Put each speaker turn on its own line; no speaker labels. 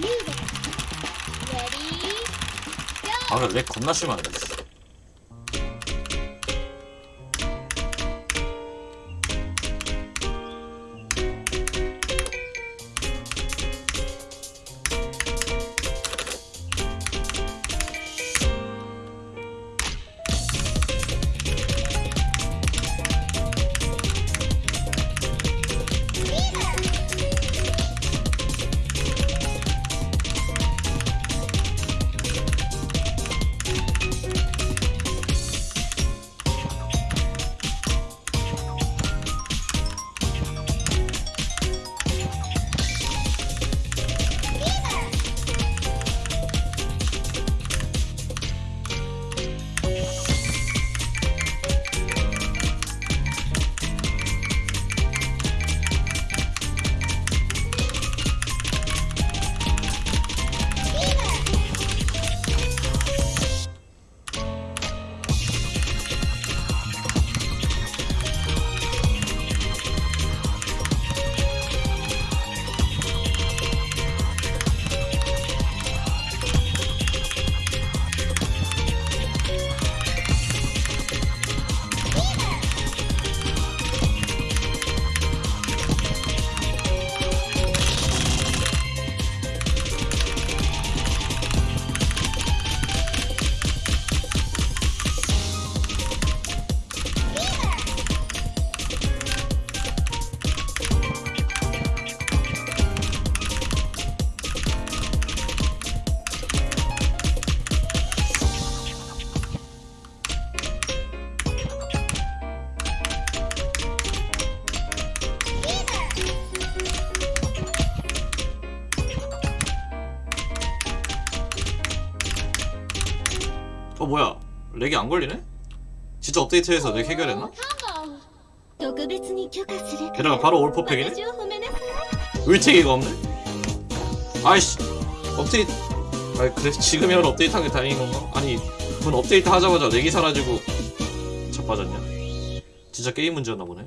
레디
아 근데 렉 겁나 심하네 어 뭐야 렉이 안 걸리네? 진짜 업데이트해서 렉 해결했나? 게다가 바로 올퍼펙이네? 의책이가 없네? 아이씨 업데이트 아이 그래 지금이라도 업데이트한 게 다행인 건가? 아니 그건 업데이트 하자마자 렉이 사라지고 자빠졌냐? 진짜 게임 문제였나 보네